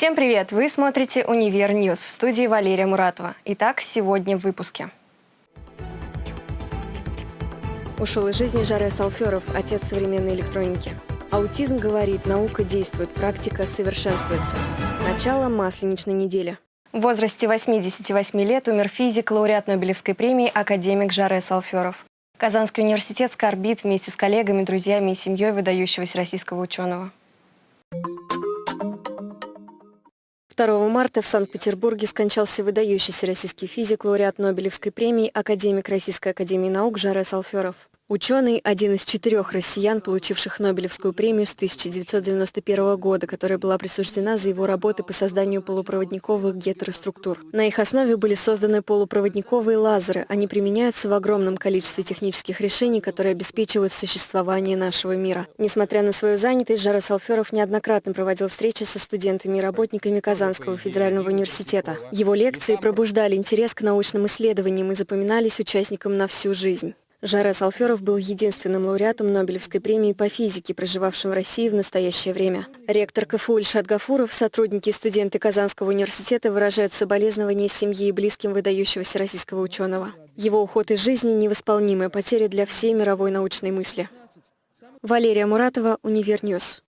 Всем привет! Вы смотрите «Univer News» в студии Валерия Муратова. Итак, сегодня в выпуске. Ушел из жизни Жорес Алферов, отец современной электроники. Аутизм говорит, наука действует, практика совершенствуется. Начало масленичной недели. В возрасте 88 лет умер физик, лауреат Нобелевской премии, академик Жорес Алферов. Казанский университет скорбит вместе с коллегами, друзьями и семьей выдающегося российского ученого. 2 марта в Санкт-Петербурге скончался выдающийся российский физик, лауреат Нобелевской премии, академик Российской академии наук Жаре Салферов. Ученый – один из четырех россиян, получивших Нобелевскую премию с 1991 года, которая была присуждена за его работы по созданию полупроводниковых гетероструктур. На их основе были созданы полупроводниковые лазеры. Они применяются в огромном количестве технических решений, которые обеспечивают существование нашего мира. Несмотря на свою занятость, Жара Салферов неоднократно проводил встречи со студентами и работниками Казанского федерального университета. Его лекции пробуждали интерес к научным исследованиям и запоминались участникам на всю жизнь. Жорес Алферов был единственным лауреатом Нобелевской премии по физике, проживавшим в России в настоящее время. Ректор КФУ Ильшат Гафуров, сотрудники и студенты Казанского университета выражают соболезнования семье и близким выдающегося российского ученого. Его уход из жизни – невосполнимая потеря для всей мировой научной мысли. Валерия Муратова, Univer News.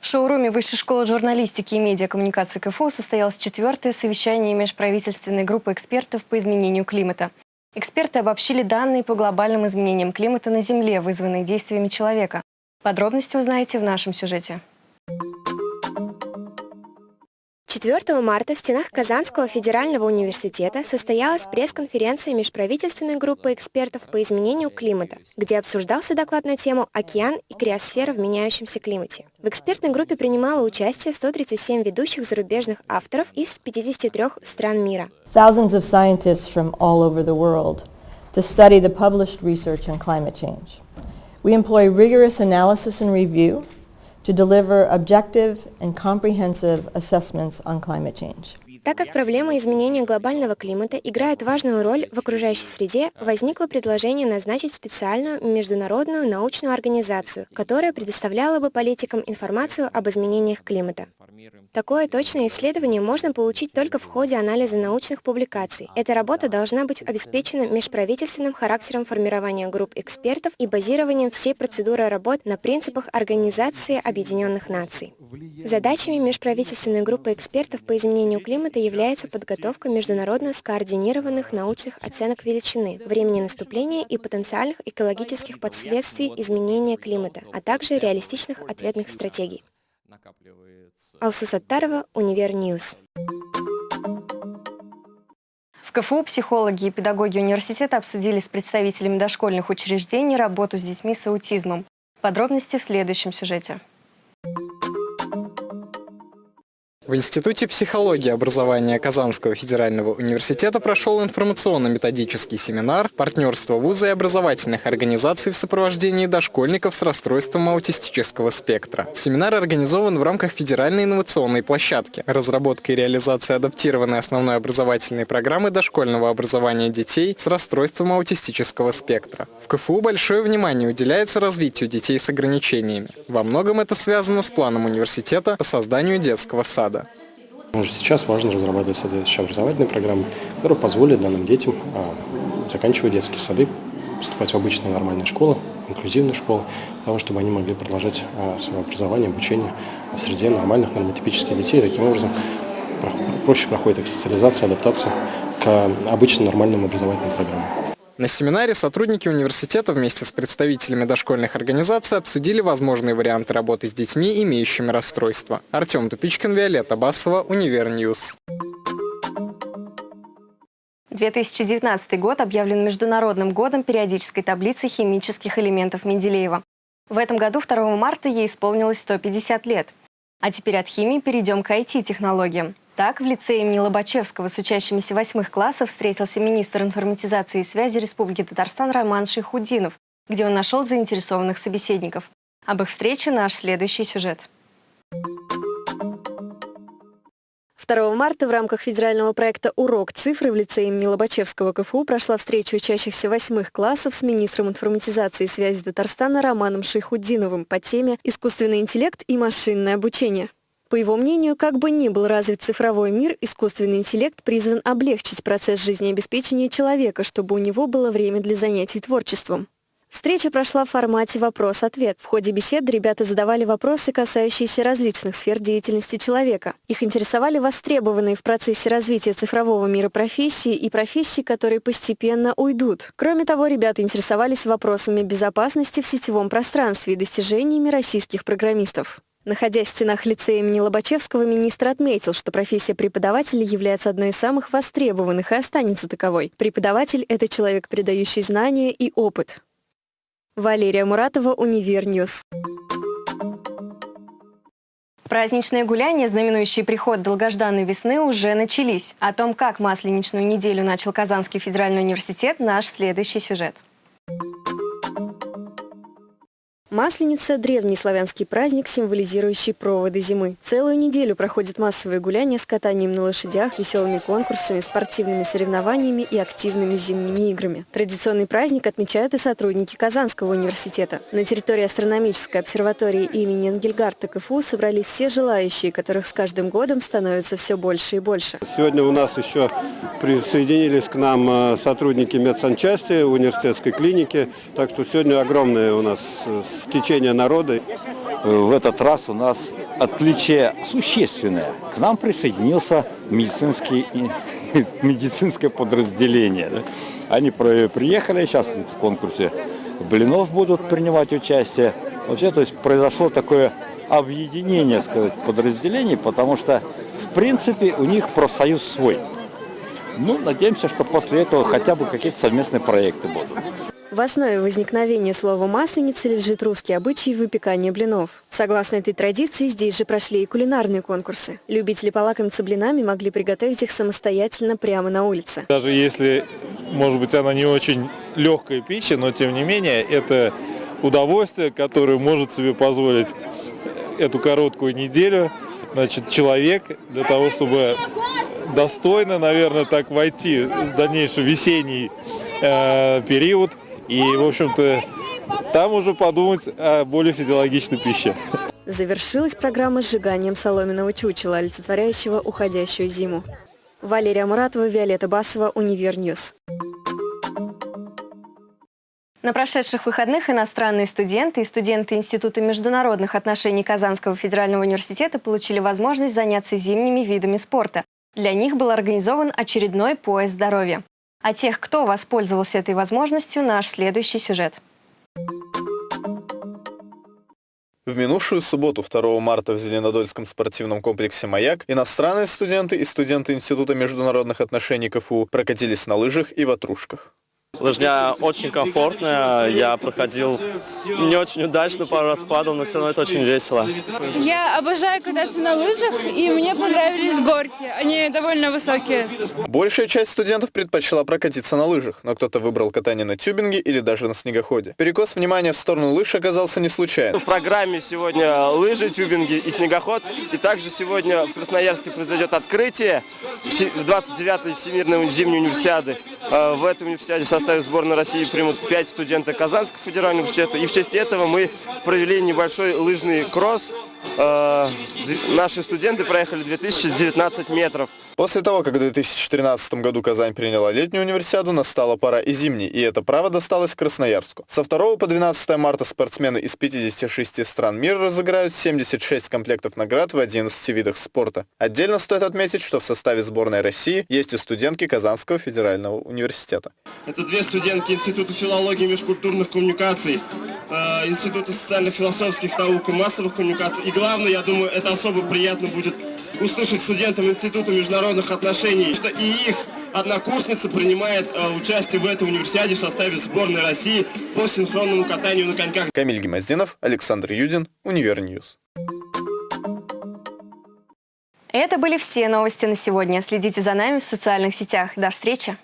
В шоуруме Высшей школы журналистики и медиакоммуникации КФУ состоялось четвертое совещание межправительственной группы экспертов по изменению климата. Эксперты обобщили данные по глобальным изменениям климата на Земле, вызванные действиями человека. Подробности узнаете в нашем сюжете. 4 марта в стенах Казанского федерального университета состоялась пресс-конференция межправительственной группы экспертов по изменению климата, где обсуждался доклад на тему «Океан и криосфера в меняющемся климате». В экспертной группе принимало участие 137 ведущих зарубежных авторов из 53 стран мира. Thousands of scientists from all over the world to study the published research on climate change. We employ rigorous analysis and review to deliver objective and comprehensive assessments on climate change. Так как проблема изменения глобального климата играет важную роль в окружающей среде, возникло предложение назначить специальную международную научную организацию, которая предоставляла бы политикам информацию об изменениях климата. Такое точное исследование можно получить только в ходе анализа научных публикаций. Эта работа должна быть обеспечена межправительственным характером формирования групп экспертов и базированием всей процедуры работ на принципах Организации Объединенных Наций. Задачами межправительственной группы экспертов по изменению климата является подготовка международно скоординированных научных оценок величины, времени наступления и потенциальных экологических последствий изменения климата, а также реалистичных ответных стратегий. Алсу Саттарова, Univer News. В КФУ психологи и педагоги университета обсудили с представителями дошкольных учреждений работу с детьми с аутизмом. Подробности в следующем сюжете. В Институте психологии образования Казанского федерального университета прошел информационно-методический семинар «Партнерство вуза и образовательных организаций в сопровождении дошкольников с расстройством аутистического спектра». Семинар организован в рамках федеральной инновационной площадки «Разработка и реализация адаптированной основной образовательной программы дошкольного образования детей с расстройством аутистического спектра». В КФУ большое внимание уделяется развитию детей с ограничениями. Во многом это связано с планом университета по созданию детского сада. Уже сейчас важно разрабатывать соответствующие образовательные программы, которые позволят данным детям а, заканчивать детские сады, поступать в обычные нормальные школы, инклюзивные школы, для того, чтобы они могли продолжать а, свое образование, обучение в среде нормальных нормотипических детей. Таким образом, проще проходит их социализация, адаптация к обычным нормальным образовательным программам. На семинаре сотрудники университета вместе с представителями дошкольных организаций обсудили возможные варианты работы с детьми, имеющими расстройства. Артем Тупичкин, Виолетта Басова, Univer News. 2019 год объявлен Международным годом периодической таблицы химических элементов Менделеева. В этом году, 2 марта, ей исполнилось 150 лет. А теперь от химии перейдем к IT-технологиям. Так, в лицее имени Лобачевского с учащимися восьмых классов встретился министр информатизации и связи Республики Татарстан Роман Шейхудинов, где он нашел заинтересованных собеседников. Об их встрече наш следующий сюжет. 2 марта в рамках федерального проекта «Урок цифры» в лице имени Лобачевского КФУ прошла встреча учащихся восьмых классов с министром информатизации и связи Татарстана Романом Шейхуддиновым по теме «Искусственный интеллект и машинное обучение». По его мнению, как бы ни был развит цифровой мир, искусственный интеллект призван облегчить процесс жизнеобеспечения человека, чтобы у него было время для занятий творчеством. Встреча прошла в формате «Вопрос-ответ». В ходе беседы ребята задавали вопросы, касающиеся различных сфер деятельности человека. Их интересовали востребованные в процессе развития цифрового мира профессии и профессии, которые постепенно уйдут. Кроме того, ребята интересовались вопросами безопасности в сетевом пространстве и достижениями российских программистов. Находясь в стенах лицея имени Лобачевского, министр отметил, что профессия преподавателя является одной из самых востребованных и останется таковой. Преподаватель – это человек, передающий знания и опыт. Валерия Муратова, Univer News. Праздничные гуляния, знаменующие приход долгожданной весны, уже начались. О том, как масленичную неделю начал Казанский федеральный университет, наш следующий сюжет. Масленица – древний славянский праздник, символизирующий проводы зимы. Целую неделю проходят массовые гуляния с катанием на лошадях, веселыми конкурсами, спортивными соревнованиями и активными зимними играми. Традиционный праздник отмечают и сотрудники Казанского университета. На территории астрономической обсерватории имени Энгельгардта КФУ собрались все желающие, которых с каждым годом становится все больше и больше. Сегодня у нас еще присоединились к нам э, сотрудники медсанчасти университетской клиники, так что сегодня огромное у нас э, течение народа. В этот раз у нас отличие существенное. К нам присоединился медицинский, медицинское подразделение. Они приехали, сейчас в конкурсе блинов будут принимать участие. Вообще, то есть произошло такое объединение, сказать, подразделений, потому что, в принципе, у них профсоюз свой. Ну, надеемся, что после этого хотя бы какие-то совместные проекты будут. В основе возникновения слова «масленица» лежит русский обычай выпекания блинов. Согласно этой традиции, здесь же прошли и кулинарные конкурсы. Любители полакомиться блинами могли приготовить их самостоятельно прямо на улице. Даже если, может быть, она не очень легкая пища, но тем не менее, это удовольствие, которое может себе позволить эту короткую неделю значит, человек для того, чтобы достойно, наверное, так войти в дальнейший весенний э, период – и, в общем-то, там уже подумать о более физиологичной пище. Завершилась программа сжиганием соломенного чучела, олицетворяющего уходящую зиму. Валерия Муратова, Виолетта Басова, Univer News. На прошедших выходных иностранные студенты и студенты Института международных отношений Казанского федерального университета получили возможность заняться зимними видами спорта. Для них был организован очередной поезд здоровья. О тех, кто воспользовался этой возможностью, наш следующий сюжет. В минувшую субботу, 2 марта, в Зеленодольском спортивном комплексе «Маяк» иностранные студенты и студенты Института международных отношений КФУ прокатились на лыжах и ватрушках. Лыжня очень комфортная, я проходил не очень удачно, пару раз падал, но все равно это очень весело. Я обожаю кататься на лыжах, и мне понравились горки, они довольно высокие. Большая часть студентов предпочла прокатиться на лыжах, но кто-то выбрал катание на тюбинге или даже на снегоходе. Перекос внимания в сторону лыж оказался не случайно. В программе сегодня лыжи, тюбинги и снегоход, и также сегодня в Красноярске произойдет открытие в 29-й Всемирной зимней универсиады. А, в этом университете в составе сборной России примут 5 студентов Казанского федерального университета. И в честь этого мы провели небольшой лыжный кросс. А, наши студенты проехали 2019 метров. После того, как в 2013 году Казань приняла летнюю универсиаду, настала пора и зимней, и это право досталось Красноярску. Со 2 по 12 марта спортсмены из 56 стран мира разыграют 76 комплектов наград в 11 видах спорта. Отдельно стоит отметить, что в составе сборной России есть и студентки Казанского федерального университета. Это две студентки Института филологии и межкультурных коммуникаций, э, Института социальных философских наук и массовых коммуникаций. И главное, я думаю, это особо приятно будет услышать студентам Института международных отношений, что и их однокурсница принимает э, участие в этой универсиаде в составе сборной России по синхронному катанию на коньках. Камиль Гимаздинов, Александр Юдин, Univer News. Это были все новости на сегодня. Следите за нами в социальных сетях. До встречи!